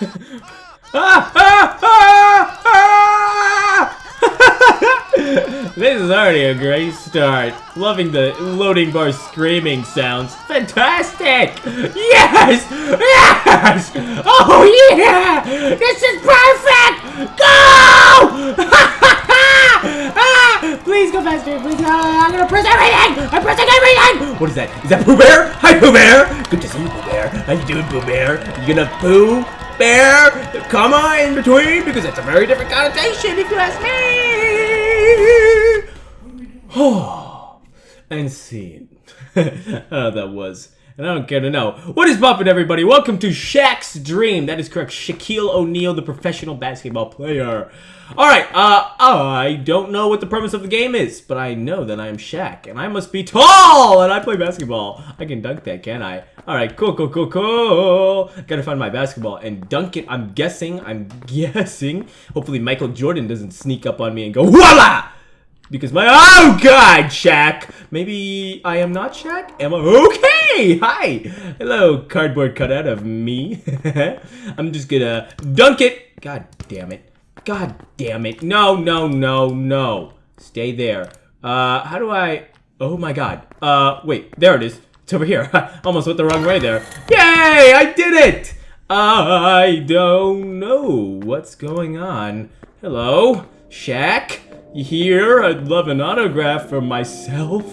this is already a great start. Loving the loading bar screaming sounds. Fantastic! Yes! Yes! Oh yeah! This is perfect! Go! ah, please go faster, please. I'm gonna press everything! I'm pressing everything! What is that? Is that Pooh Bear? Hi, Pooh Bear! Good to see you, Pooh Bear. How you doing, Pooh Bear? You gonna poo? Bear, comma in between because it's a very different connotation if you ask me. Oh, and scene. oh, uh, that was. And I don't care to know. What is poppin', everybody? Welcome to Shaq's Dream. That is correct. Shaquille O'Neal, the professional basketball player. Alright, uh, I don't know what the premise of the game is, but I know that I am Shaq, and I must be tall, and I play basketball. I can dunk that, can I? Alright, cool, cool, cool, cool. Gotta find my basketball and dunk it. I'm guessing, I'm guessing. Hopefully Michael Jordan doesn't sneak up on me and go, voila! Because my, oh god, Shaq! Maybe I am not Shaq? Am I? Okay! Hi! Hello, cardboard cutout of me. I'm just gonna dunk it. God damn it. God damn it. No, no, no, no. Stay there. Uh, how do I... Oh my god. Uh, wait. There it is. It's over here. Almost went the wrong way there. Yay! I did it! I don't know what's going on. Hello? Shaq? Here? I'd love an autograph for myself.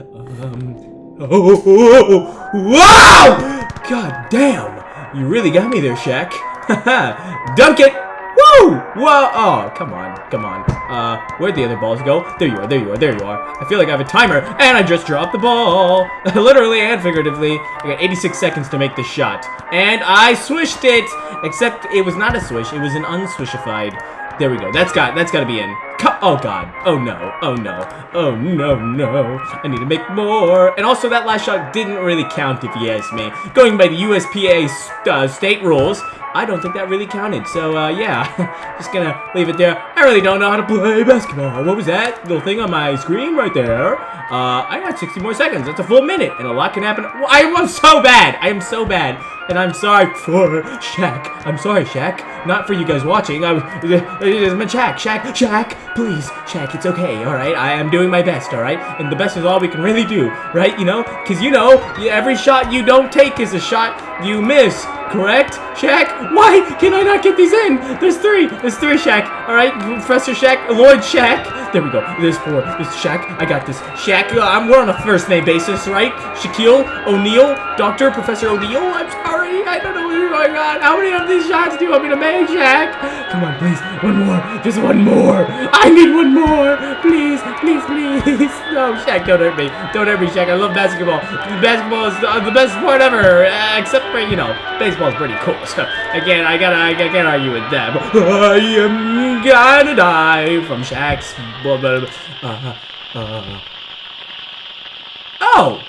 Um... Oh! Wow! God damn! You really got me there, Shaq. Dunk it! Woo! Whoa! Oh, come on. Come on. Uh, where'd the other balls go? There you are, there you are, there you are. I feel like I have a timer, and I just dropped the ball. Literally and figuratively. I got 86 seconds to make the shot. And I swished it! Except it was not a swish, it was an unswishified. There we go. That's got that's got to be in. Oh god. Oh no. Oh no. Oh no no. I need to make more. And also that last shot didn't really count if you ask me. Going by the USPA uh, state rules, I don't think that really counted. So, uh, yeah, just gonna leave it there. I really don't know how to play basketball. What was that little thing on my screen right there? Uh, I got 60 more seconds. That's a full minute, and a lot can happen. I am so bad. I am so bad. And I'm sorry for Shaq. I'm sorry, Shaq. Not for you guys watching. I was, it's Shaq. Shaq, Shaq, please. Shaq, it's okay, alright? I am doing my best, alright? And the best is all we can really do, right? You know? Because you know, every shot you don't take is a shot you miss correct? Shaq, why can I not get these in? There's three. There's three, Shaq. All right, Professor Shaq, Lord Shaq. There we go. There's four. There's Shaq. I got this. Shaq, uh, I'm, we're on a first name basis, right? Shaquille O'Neal, Doctor Professor O'Neal. I'm sorry. I don't know going on. How many of these shots do you want me to make, Shaq? Come on, please. One more. Just one more. I need one more. Please, please, please. No, Shaq, don't hurt me. Don't hurt me, Shaq. I love basketball. Basketball is the, best sport ever, uh, except for, you know, baseball's pretty cool. So, again, I gotta, I can't argue with that. I am gonna die from Shaq's... Blah, blah, blah. Uh, uh. Oh!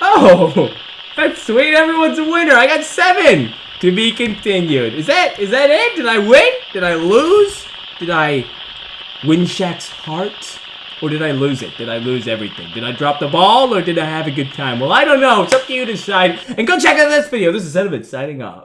Oh! That's sweet. Everyone's a winner. I got seven. To be continued. Is that is that it? Did I win? Did I lose? Did I win Shaq's heart? Or did I lose it? Did I lose everything? Did I drop the ball or did I have a good time? Well, I don't know. It's up to you to decide. And go check out this video. This is Sediment signing off.